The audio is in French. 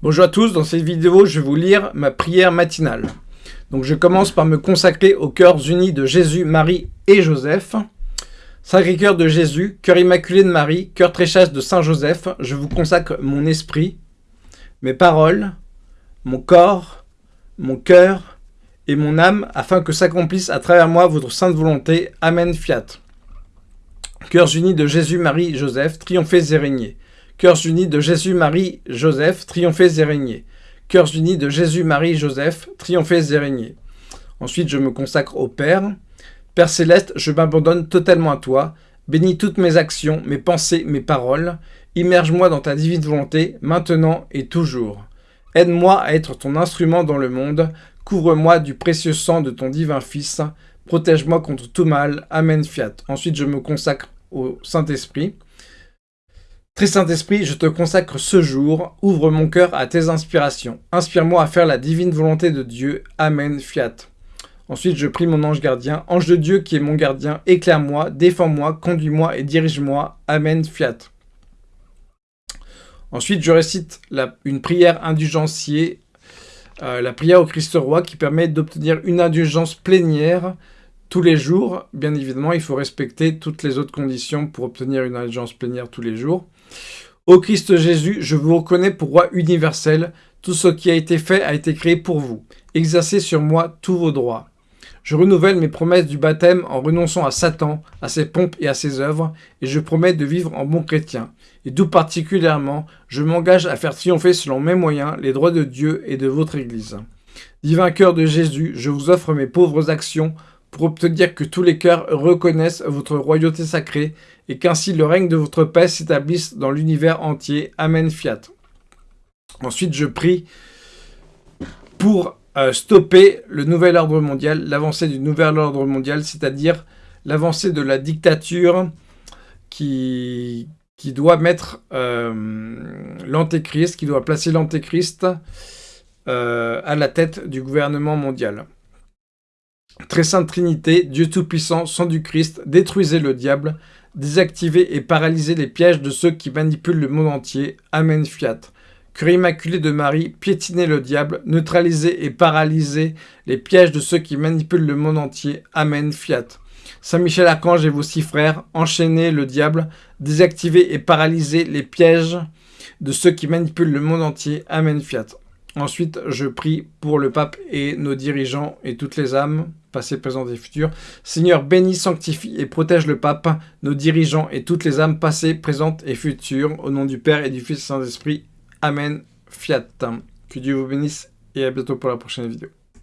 Bonjour à tous, dans cette vidéo, je vais vous lire ma prière matinale. Donc je commence par me consacrer aux cœurs unis de Jésus, Marie et Joseph. Sacré-Cœur de Jésus, cœur immaculé de Marie, cœur très chaste de Saint Joseph, je vous consacre mon esprit, mes paroles, mon corps, mon cœur et mon âme, afin que s'accomplisse à travers moi votre sainte volonté. Amen, fiat. Cœurs unis de Jésus, Marie, Joseph, triomphez et régnez. Cœurs unis de Jésus, Marie, Joseph, triomphez et régnez. Cœurs unis de Jésus, Marie, Joseph, triomphez et régnez. Ensuite, je me consacre au Père. Père céleste, je m'abandonne totalement à toi. Bénis toutes mes actions, mes pensées, mes paroles. Immerge-moi dans ta divine volonté, maintenant et toujours. Aide-moi à être ton instrument dans le monde. Couvre-moi du précieux sang de ton divin Fils. Protège-moi contre tout mal. Amen, fiat. Ensuite, je me consacre au Saint-Esprit. Très Saint-Esprit, je te consacre ce jour, ouvre mon cœur à tes inspirations. Inspire-moi à faire la divine volonté de Dieu. Amen, fiat. Ensuite, je prie mon ange gardien. Ange de Dieu qui est mon gardien, éclaire-moi, défends-moi, conduis-moi et dirige-moi. Amen, fiat. Ensuite, je récite une prière indulgenciée, euh, la prière au Christ roi qui permet d'obtenir une indulgence plénière tous les jours. Bien évidemment, il faut respecter toutes les autres conditions pour obtenir une indulgence plénière tous les jours. Ô Christ Jésus, je vous reconnais pour roi universel. Tout ce qui a été fait a été créé pour vous. Exercez sur moi tous vos droits. Je renouvelle mes promesses du baptême en renonçant à Satan, à ses pompes et à ses œuvres, et je promets de vivre en bon chrétien. Et tout particulièrement, je m'engage à faire triompher selon mes moyens les droits de Dieu et de votre Église. Divin cœur de Jésus, je vous offre mes pauvres actions pour obtenir que tous les cœurs reconnaissent votre royauté sacrée et qu'ainsi le règne de votre paix s'établisse dans l'univers entier. Amen, fiat. Ensuite, je prie pour euh, stopper le nouvel ordre mondial, l'avancée du nouvel ordre mondial, c'est-à-dire l'avancée de la dictature qui, doit mettre euh, l'antéchrist, qui doit placer l'antéchrist euh, à la tête du gouvernement mondial. Sainte Trinité, Dieu Tout-Puissant, sang du Christ, détruisez le diable, désactivez et paralysez les pièges de ceux qui manipulent le monde entier. Amen, fiat. Cœur immaculé de Marie, piétinez le diable, neutralisez et paralysez les pièges de ceux qui manipulent le monde entier. Amen, fiat. Saint Michel Archange et vos six frères, enchaînez le diable, désactivez et paralysez les pièges de ceux qui manipulent le monde entier. Amen, fiat. Ensuite, je prie pour le pape et nos dirigeants et toutes les âmes, passées, présentes et futures. Seigneur, bénis, sanctifie et protège le pape, nos dirigeants et toutes les âmes passées, présentes et futures. Au nom du Père et du Fils et Saint-Esprit. Amen. Fiat. Que Dieu vous bénisse et à bientôt pour la prochaine vidéo.